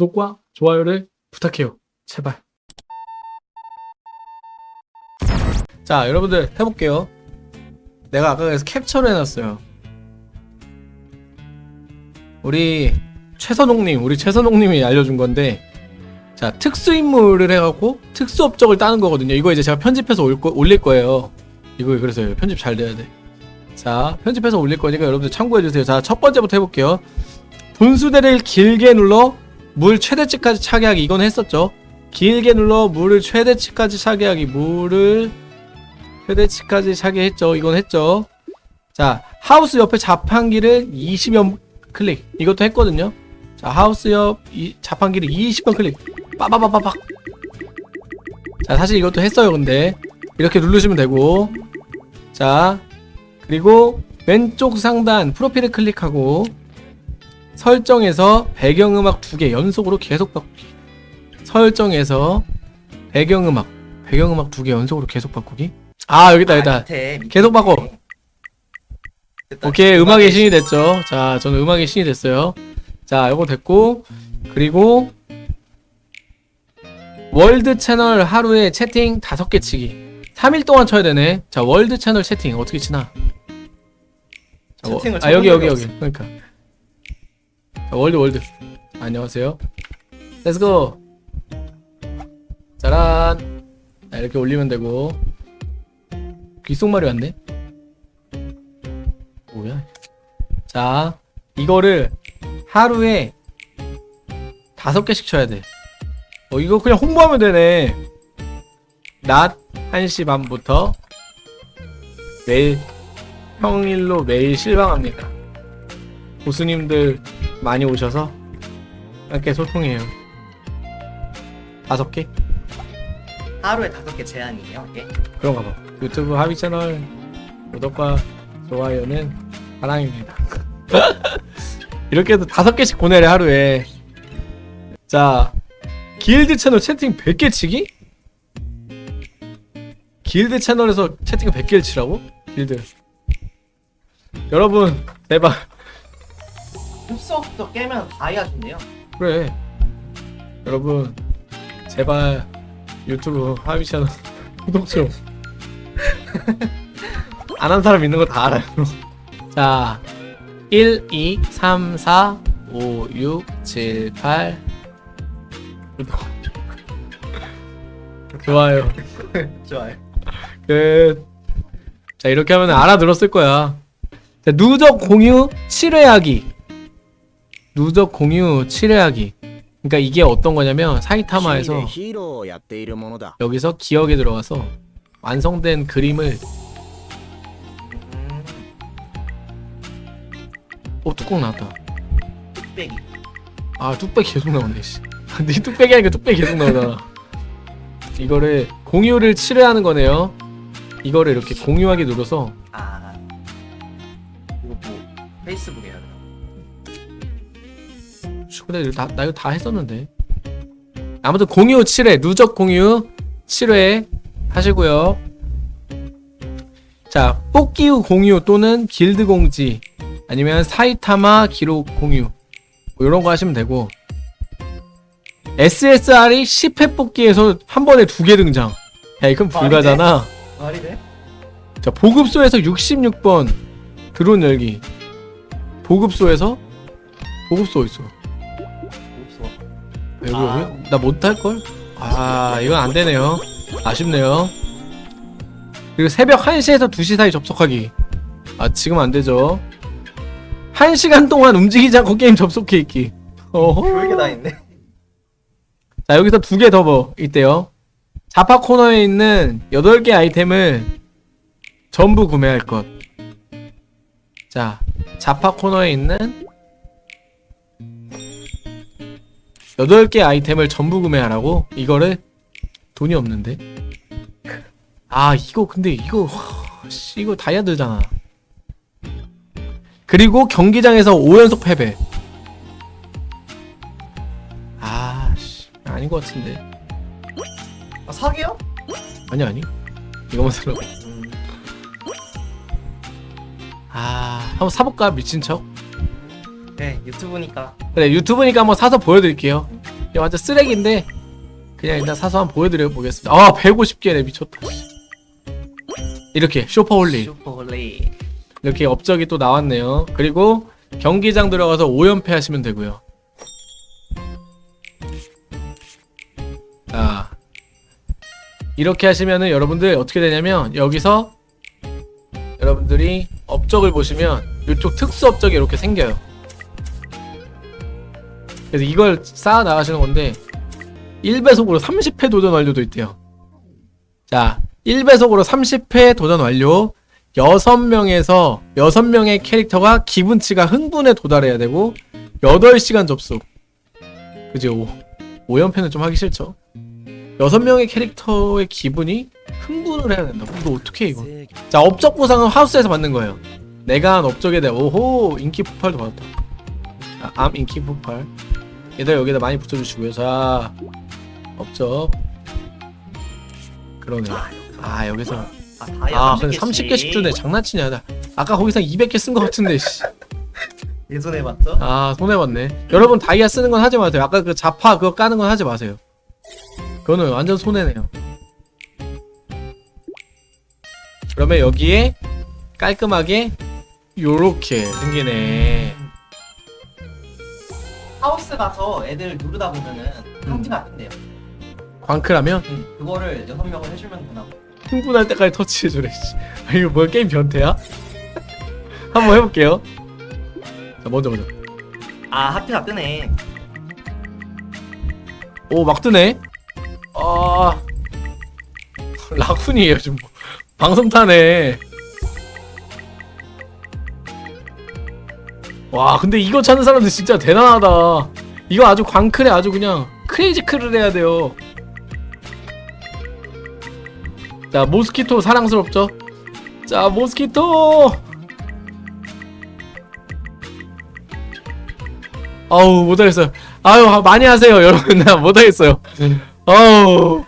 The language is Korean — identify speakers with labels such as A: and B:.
A: 구독과 좋아요를 부탁해요. 제발. 자, 여러분들 해볼게요. 내가 아까 그래서 캡처를 해놨어요. 우리 최선홍님, 우리 최선홍님이 알려준 건데, 자, 특수인물을 해갖고 특수업적을 따는 거거든요. 이거 이제 제가 편집해서 올릴 거예요. 이거 그래서 편집 잘 돼야 돼. 자, 편집해서 올릴 거니까 여러분들 참고해주세요. 자, 첫 번째부터 해볼게요. 분수대를 길게 눌러 물 최대치까지 차게 하기. 이건 했었죠. 길게 눌러 물을 최대치까지 차게 하기. 물을 최대치까지 차게 했죠. 이건 했죠. 자, 하우스 옆에 자판기를 20연 클릭. 이것도 했거든요. 자, 하우스 옆 이, 자판기를 20번 클릭. 빠바바바박. 자, 사실 이것도 했어요. 근데 이렇게 누르시면 되고. 자, 그리고 왼쪽 상단 프로필을 클릭하고 설정에서 배경음악 두 개 연속으로 계속 바꾸기. 설정에서 배경음악 배경음악 두 개 연속으로 계속 바꾸기. 아 여기다 여기다.
B: 밑에, 밑에,
A: 계속 바꿔.
B: 됐다.
A: 오케이 음악의 신이 됐죠. 자 저는 음악의 신이 됐어요. 자 이거 됐고 그리고 월드 채널 하루에 채팅 다섯 개 치기. 3일 동안 쳐야 되네. 자 월드 채널 채팅 어떻게 치나? 자, 워-
B: 채팅을
A: 아 여기 여기
B: 적이
A: 여기 그러니까 자, 월드 월드 안녕하세요. Let's go. 짜란. 자, 이렇게 올리면 되고 귓속말이 왔네. 뭐야? 자, 이거를 하루에 다섯 개씩 쳐야 돼. 어, 이거 그냥 홍보하면 되네. 낮 1시 반부터 매일 평일로 매일 실방합니다. 고수님들 많이 오셔서 함께 소통해요. 다섯 개?
B: 하루에 다섯 개 제한이에요. 예.
A: 그런가 봐. 유튜브 하비 채널 구독과 좋아요는 사랑입니다. 이렇게 해도 다섯 개씩 보내래 하루에. 자, 길드 채널 채팅 100개 치기? 길드 채널에서 채팅 100개를 치라고? 길드. 여러분, 제발.
B: 흡수업도 깨면 다이아준대요.
A: 그래. 여러분, 제발 유튜브 하비 채널 구독 좀. 안 한 사람 있는 거 다 알아요. 자, 1, 2, 3, 4, 5, 6, 7, 8. 구독. 좋아요.
B: 좋아요.
A: 끝. 자, 이렇게 하면 알아들었을 거야. 자, 누적 공유 7회 하기. 누적 공유 7회하기. 그러니까 이게 어떤 거냐면 사이타마에서 여기서 기억에 들어가서 완성된 그림을 어 뚜껑 나왔다.
B: 뚝배기
A: 아 뚝배기 계속 나오네 씨. 네 뚝배기 하니까 뚝배기 계속 나오잖아 이거를 공유를 7회 하는 거네요. 이거를 이렇게 공유하기 눌러서
B: 아 이거 뭐 페이스북에 하는
A: 슈, 근데 이거 다, 나 이거 다 했었는데. 아무튼 공유 7회, 누적 공유 7회 하시고요. 자, 뽑기 후 공유 또는 길드 공지 아니면 사이타마 기록 공유 뭐 이런 거 하시면 되고 SSR이 10회 뽑기에서 한 번에 두 개 등장. 야, 이건 불가잖아.
B: 말이 돼?
A: 자, 보급소에서 66번 드론 열기. 보급소에서 보급소 있어. 여기
B: 아.
A: 여기? 나 못할 걸? 아 이건 안 되네요. 아쉽네요. 그리고 새벽 1시에서 2시 사이 접속하기. 아 지금 안 되죠. 1시간 동안 움직이지 않고 게임 접속해 있기. 어허.
B: 별게 다 있네.
A: 자 여기서 두 개 더 뭐 있대요. 자파 코너에 있는 8개 아이템을 전부 구매할 것. 자, 자파 코너에 있는 8개 아이템을 전부 구매하라고? 이거를 돈이 없는데. 아, 이거 근데 이거 이거 다이아들잖아. 그리고 경기장에서 5연속 패배. 아, 씨. 아닌 것 같은데.
B: 아, 사기요?
A: 아니 아니. 이거만 살라고.
B: 음,
A: 아, 한번 사볼까 미친 척.
B: 네 유튜브니까.
A: 그래 유튜브니까 한번 사서 보여드릴게요. 완전 쓰레기인데 그냥 일단 사서 한번 보여드려 보겠습니다. 아 150개네 미쳤다. 이렇게
B: shopaholic shopaholic.
A: 이렇게 업적이 또 나왔네요. 그리고 경기장 들어가서 5연패 하시면 되고요. 자 이렇게 하시면은 여러분들 어떻게 되냐면 여기서 여러분들이 업적을 보시면 이쪽 특수 업적이 이렇게 생겨요. 그래서 이걸 쌓아 나가시는 건데 1배속으로 30회 도전 완료도 있대요. 자, 1배속으로 30회 도전 완료. 6명에서 6명의 캐릭터가 기분치가 흥분에 도달해야 되고 8시간 접속. 그지? 5, 5연패는 좀 하기 싫죠. 6명의 캐릭터의 기분이 흥분을 해야 된다. 이거 어떻게 해, 이거? 자, 업적 보상은 하우스에서 받는 거예요. 내가 한 업적에 대해 오호 인기 폭발도 받았다. 자, 암 인기 폭발. 얘들 여기다 많이 붙여주시고요. 자, 업적. 그러네. 아 여기서
B: 아 다이아
A: 아 근데 30개씩 주네. 장난치냐? 나 아까 거기서 200개 쓴 거 같은데. 씨.
B: 예전에 봤죠?
A: 아 손해봤네. 여러분 다이아 쓰는 건 하지 마세요. 아까 그 자파 그거 까는 건 하지 마세요. 그거는 완전 손해네요. 그러면 여기에 깔끔하게 요렇게 생기네.
B: 하우스 가서 애들 누르다 보면은 상지가 뜬대요.
A: 광크라면
B: 그거를 여섯 명을 해주면 되나고.
A: 흥분할 때까지 터치해주래. 씨. 아, 이거 뭐야 게임 변태야? 한번 해볼게요. 자 먼저 먼저.
B: 아 하트가 뜨네.
A: 오 막 뜨네. 아 라쿤이에요 지금 뭐. 방송 타네. 와 근데 이거 찾는 사람들 진짜 대단하다. 이거 아주 광클에 아주 그냥 크레이지 클을 해야 돼요. 자 모스키토 사랑스럽죠? 자 모스키토. 아우 못하겠어요. 아유 많이 하세요 여러분 나 못하겠어요. 아우